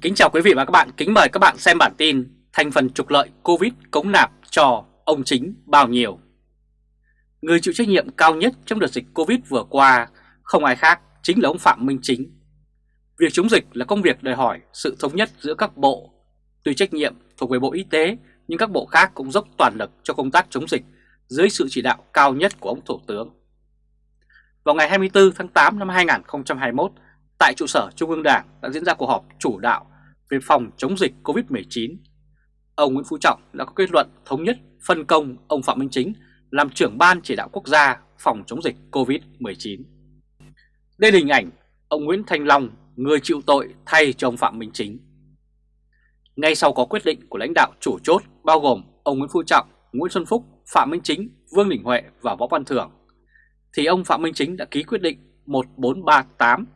Kính chào quý vị và các bạn, kính mời các bạn xem bản tin Thành phần trục lợi Covid cống nạp cho ông chính bao nhiêu. Người chịu trách nhiệm cao nhất trong đợt dịch Covid vừa qua không ai khác chính là ông Phạm Minh Chính. Việc chống dịch là công việc đòi hỏi sự thống nhất giữa các bộ. Tuy trách nhiệm thuộc về Bộ Y tế nhưng các bộ khác cũng dốc toàn lực cho công tác chống dịch dưới sự chỉ đạo cao nhất của ông Thủ tướng. Vào ngày 24 tháng 8 năm 2021 tại trụ sở Trung ương Đảng đã diễn ra cuộc họp chủ đạo về phòng chống dịch COVID-19. Ông Nguyễn Phú Trọng đã có kết luận thống nhất phân công ông Phạm Minh Chính làm trưởng ban chỉ đạo quốc gia phòng chống dịch COVID-19. Đây là hình ảnh ông Nguyễn Thanh Long, người chịu tội thay cho ông Phạm Minh Chính. Ngay sau có quyết định của lãnh đạo chủ chốt bao gồm ông Nguyễn Phú Trọng, Nguyễn Xuân Phúc, Phạm Minh Chính, Vương Đình Huệ và Võ Văn Thưởng, thì ông Phạm Minh Chính đã ký quyết định 1438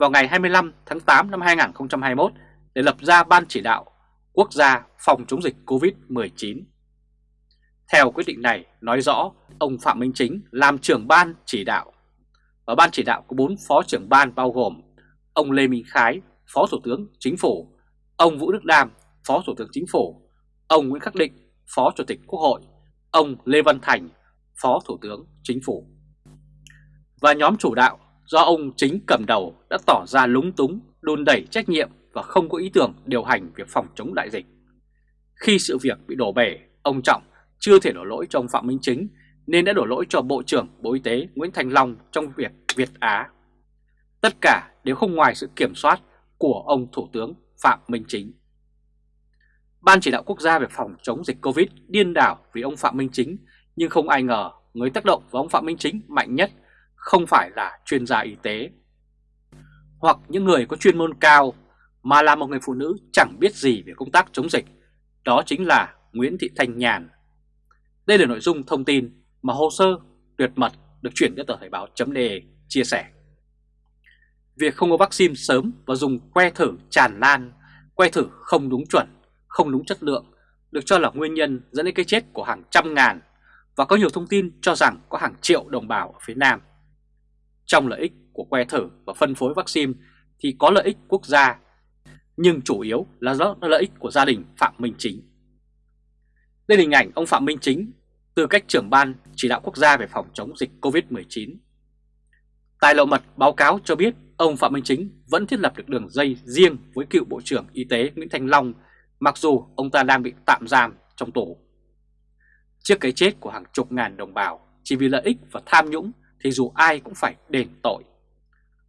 vào ngày 25 tháng 8 năm 2021 để lập ra Ban Chỉ đạo Quốc gia phòng chống dịch COVID-19. Theo quyết định này nói rõ ông Phạm Minh Chính làm trưởng ban chỉ đạo. Và ban chỉ đạo có 4 phó trưởng ban bao gồm ông Lê Minh Khái, Phó Thủ tướng Chính phủ, ông Vũ Đức Đam, Phó Thủ tướng Chính phủ, ông Nguyễn Khắc Định, Phó Chủ tịch Quốc hội, ông Lê Văn Thành, Phó Thủ tướng Chính phủ. Và nhóm chủ đạo do ông Chính cầm đầu đã tỏ ra lúng túng, đôn đẩy trách nhiệm và không có ý tưởng điều hành việc phòng chống đại dịch. Khi sự việc bị đổ bể, ông Trọng chưa thể đổ lỗi cho ông Phạm Minh Chính nên đã đổ lỗi cho Bộ trưởng Bộ Y tế Nguyễn Thành Long trong việc Việt Á. Tất cả đều không ngoài sự kiểm soát của ông Thủ tướng Phạm Minh Chính. Ban chỉ đạo quốc gia về phòng chống dịch Covid điên đảo vì ông Phạm Minh Chính nhưng không ai ngờ người tác động với ông Phạm Minh Chính mạnh nhất không phải là chuyên gia y tế hoặc những người có chuyên môn cao mà là một người phụ nữ chẳng biết gì về công tác chống dịch, đó chính là Nguyễn Thị Thanh Nhàn. Đây là nội dung thông tin mà hồ sơ tuyệt mật được chuyển đến tờ Thời báo .de chia sẻ. Việc không có vaccine sớm và dùng que thử tràn lan, que thử không đúng chuẩn, không đúng chất lượng được cho là nguyên nhân dẫn đến cái chết của hàng trăm ngàn và có nhiều thông tin cho rằng có hàng triệu đồng bào ở phía Nam. Trong lợi ích của que thử và phân phối vaccine thì có lợi ích quốc gia, nhưng chủ yếu là do lợi ích của gia đình Phạm Minh Chính. Đây là hình ảnh ông Phạm Minh Chính, tư cách trưởng ban chỉ đạo quốc gia về phòng chống dịch COVID-19. Tài lộ mật báo cáo cho biết ông Phạm Minh Chính vẫn thiết lập được đường dây riêng với cựu Bộ trưởng Y tế Nguyễn Thanh Long, mặc dù ông ta đang bị tạm giam trong tù. Trước cái chết của hàng chục ngàn đồng bào chỉ vì lợi ích và tham nhũng thì dù ai cũng phải đền tội.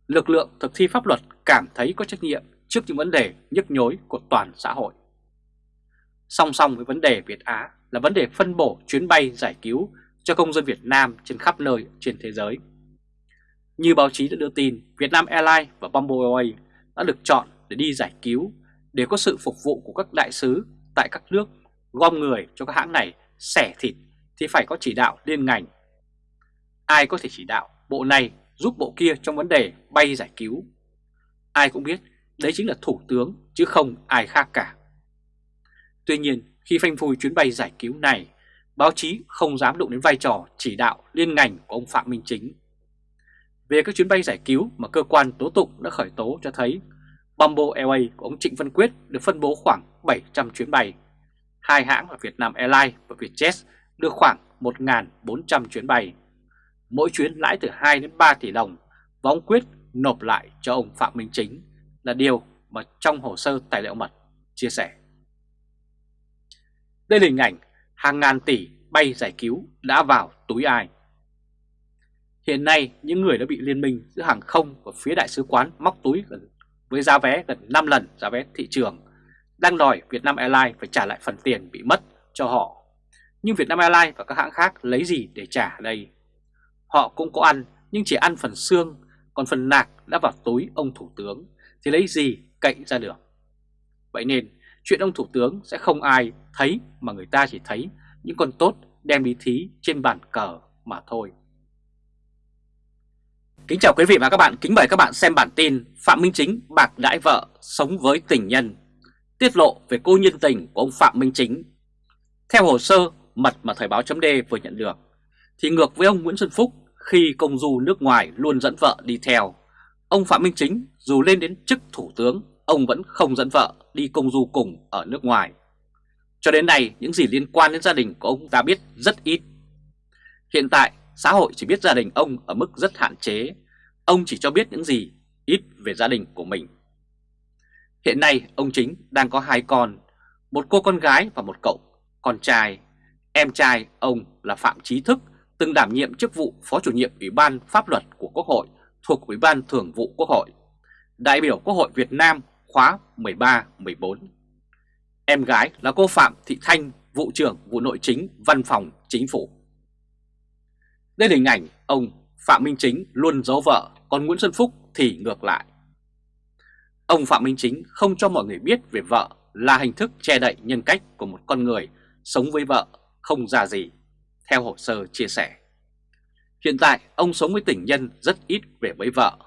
Lực lượng thực thi pháp luật cảm thấy có trách nhiệm trước những vấn đề nhức nhối của toàn xã hội. Song song với vấn đề Việt Á là vấn đề phân bổ chuyến bay giải cứu cho công dân Việt Nam trên khắp nơi trên thế giới. Như báo chí đã đưa tin, Vietnam Airlines và Bamboo Airways đã được chọn để đi giải cứu để có sự phục vụ của các đại sứ tại các nước gom người cho các hãng này xẻ thịt thì phải có chỉ đạo liên ngành Ai có thể chỉ đạo bộ này giúp bộ kia trong vấn đề bay giải cứu? Ai cũng biết đấy chính là thủ tướng chứ không ai khác cả. Tuy nhiên khi phanh phui chuyến bay giải cứu này, báo chí không dám đụng đến vai trò chỉ đạo liên ngành của ông Phạm Minh Chính. Về các chuyến bay giải cứu mà cơ quan tố tụng đã khởi tố cho thấy Bamboo Airways của ông Trịnh Văn Quyết được phân bố khoảng 700 chuyến bay. Hai hãng là Vietnam Airlines và Vietjet được khoảng 1.400 chuyến bay mỗi chuyến lãi từ 2 đến 3 tỷ đồng, và ông Quyết nộp lại cho ông Phạm Minh Chính là điều mà trong hồ sơ tài liệu mật chia sẻ. Đây là hình ảnh hàng ngàn tỷ bay giải cứu đã vào túi ai. Hiện nay, những người đã bị liên minh giữa hàng không và phía đại sứ quán móc túi gần với giá vé gần 5 lần giá vé thị trường, đang đòi Vietnam Airlines phải trả lại phần tiền bị mất cho họ. Nhưng Vietnam Airlines và các hãng khác lấy gì để trả đây? Họ cũng có ăn nhưng chỉ ăn phần xương, còn phần nạc đã vào túi ông Thủ tướng. Thì lấy gì cậy ra được. Vậy nên chuyện ông Thủ tướng sẽ không ai thấy mà người ta chỉ thấy những con tốt đem đi thí trên bàn cờ mà thôi. Kính chào quý vị và các bạn, kính mời các bạn xem bản tin Phạm Minh Chính bạc đãi vợ sống với tình nhân. Tiết lộ về cô nhân tình của ông Phạm Minh Chính. Theo hồ sơ mật mà Thời báo chấm vừa nhận được. Thì ngược với ông Nguyễn Xuân Phúc khi công du nước ngoài luôn dẫn vợ đi theo. Ông Phạm Minh Chính dù lên đến chức thủ tướng, ông vẫn không dẫn vợ đi công du cùng ở nước ngoài. Cho đến nay, những gì liên quan đến gia đình của ông ta biết rất ít. Hiện tại, xã hội chỉ biết gia đình ông ở mức rất hạn chế. Ông chỉ cho biết những gì ít về gia đình của mình. Hiện nay, ông Chính đang có hai con, một cô con gái và một cậu con trai. Em trai ông là Phạm Trí Thức, từng đảm nhiệm chức vụ Phó chủ nhiệm Ủy ban Pháp luật của Quốc hội thuộc Ủy ban Thường vụ Quốc hội, đại biểu Quốc hội Việt Nam khóa 13-14. Em gái là cô Phạm Thị Thanh, vụ trưởng vụ nội chính Văn phòng Chính phủ. Đây là hình ảnh ông Phạm Minh Chính luôn giấu vợ, còn Nguyễn Xuân Phúc thì ngược lại. Ông Phạm Minh Chính không cho mọi người biết về vợ là hình thức che đậy nhân cách của một con người sống với vợ không ra gì, theo hồ sơ chia sẻ. Hiện tại ông sống với tình nhân rất ít về với vợ.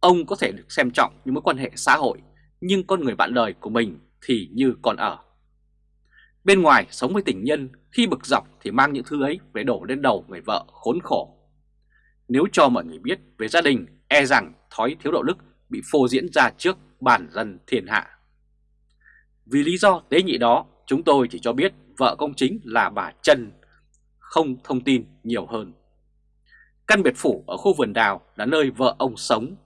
Ông có thể được xem trọng những mối quan hệ xã hội, nhưng con người bạn đời của mình thì như còn ở. Bên ngoài sống với tình nhân, khi bực dọc thì mang những thứ ấy về đổ lên đầu người vợ khốn khổ. Nếu cho mọi người biết về gia đình, e rằng thói thiếu đạo đức bị phô diễn ra trước bản dân thiên hạ. Vì lý do tế nhị đó, chúng tôi chỉ cho biết vợ công chính là bà Trần không thông tin nhiều hơn. Căn biệt phủ ở khu vườn đào là nơi vợ ông sống.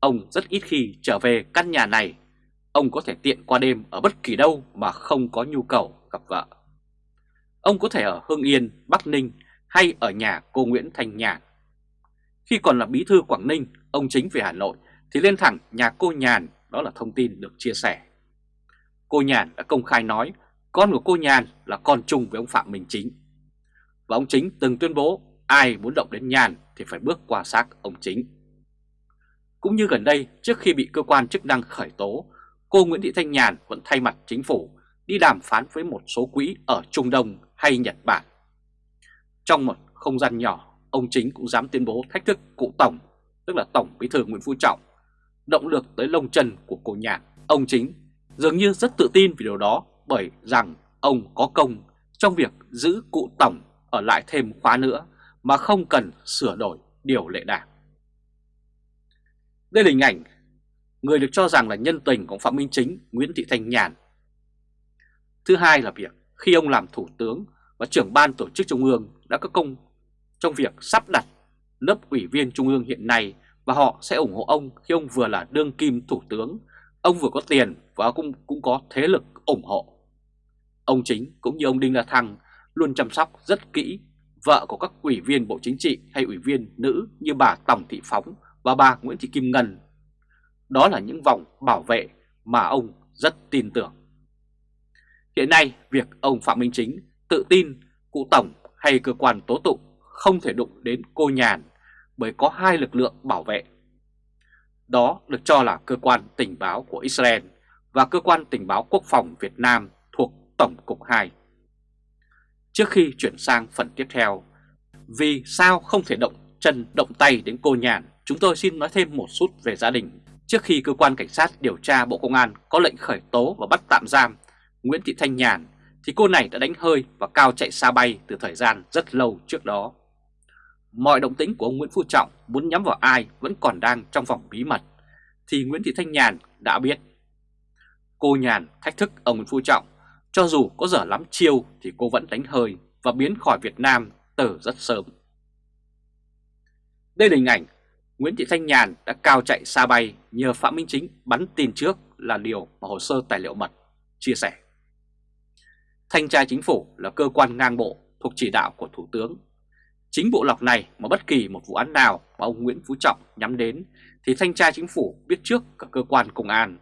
Ông rất ít khi trở về căn nhà này. Ông có thể tiện qua đêm ở bất kỳ đâu mà không có nhu cầu gặp vợ. Ông có thể ở Hưng Yên, Bắc Ninh hay ở nhà cô Nguyễn Thanh Nhàn. Khi còn là bí thư Quảng Ninh, ông chính về Hà Nội thì lên thẳng nhà cô Nhàn, đó là thông tin được chia sẻ. Cô Nhàn đã công khai nói con của cô Nhàn là con chung với ông Phạm Minh Chính. Và ông Chính từng tuyên bố ai muốn động đến Nhàn thì phải bước qua xác ông Chính. Cũng như gần đây, trước khi bị cơ quan chức năng khởi tố, cô Nguyễn Thị Thanh Nhàn vẫn thay mặt chính phủ đi đàm phán với một số quỹ ở Trung Đông hay Nhật Bản. Trong một không gian nhỏ, ông Chính cũng dám tuyên bố thách thức cụ Tổng, tức là Tổng Bí thư Nguyễn Phú Trọng, động lực tới lông chân của cô Nhàn. Ông Chính dường như rất tự tin vì điều đó bởi rằng ông có công trong việc giữ cụ Tổng ở lại thêm khóa nữa mà không cần sửa đổi điều lệ đảng. Đây là hình ảnh người được cho rằng là nhân tình của Phạm Minh Chính Nguyễn Thị Thanh Nhàn. Thứ hai là việc khi ông làm thủ tướng và trưởng ban tổ chức trung ương đã có công trong việc sắp đặt lớp ủy viên trung ương hiện nay và họ sẽ ủng hộ ông khi ông vừa là đương kim thủ tướng, ông vừa có tiền và cũng, cũng có thế lực ủng hộ. Ông Chính cũng như ông Đinh La Thăng luôn chăm sóc rất kỹ vợ của các ủy viên Bộ Chính trị hay ủy viên nữ như bà Tòng Thị Phóng và bà Nguyễn Thị Kim Ngân. Đó là những vòng bảo vệ mà ông rất tin tưởng. Hiện nay, việc ông Phạm Minh Chính tự tin cụ Tổng hay cơ quan tố tụng không thể đụng đến cô Nhàn bởi có hai lực lượng bảo vệ. Đó được cho là cơ quan tình báo của Israel và cơ quan tình báo quốc phòng Việt Nam thuộc Tổng cục 2. Trước khi chuyển sang phần tiếp theo, vì sao không thể động chân động tay đến cô Nhàn, chúng tôi xin nói thêm một chút về gia đình. Trước khi cơ quan cảnh sát điều tra Bộ Công an có lệnh khởi tố và bắt tạm giam Nguyễn Thị Thanh Nhàn, thì cô này đã đánh hơi và cao chạy xa bay từ thời gian rất lâu trước đó. Mọi động tĩnh của ông Nguyễn Phú Trọng muốn nhắm vào ai vẫn còn đang trong vòng bí mật, thì Nguyễn Thị Thanh Nhàn đã biết. Cô Nhàn thách thức ông Nguyễn Phú Trọng cho dù có dở lắm chiêu thì cô vẫn đánh hơi và biến khỏi Việt Nam từ rất sớm. Đây là hình ảnh Nguyễn Thị Thanh Nhàn đã cao chạy xa bay nhờ Phạm Minh Chính bắn tin trước là điều mà hồ sơ tài liệu mật chia sẻ. Thanh tra chính phủ là cơ quan ngang bộ thuộc chỉ đạo của Thủ tướng. Chính bộ lọc này mà bất kỳ một vụ án nào mà ông Nguyễn Phú Trọng nhắm đến thì thanh tra chính phủ biết trước cả cơ quan công an.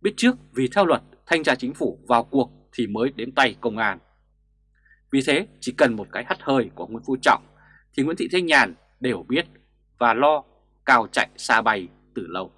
Biết trước vì theo luật thanh tra chính phủ vào cuộc thì mới đến tay công an. Vì thế, chỉ cần một cái hắt hơi của Nguyễn Phú Trọng, thì Nguyễn Thị Thanh Nhàn đều biết và lo cao chạy xa bay từ lâu.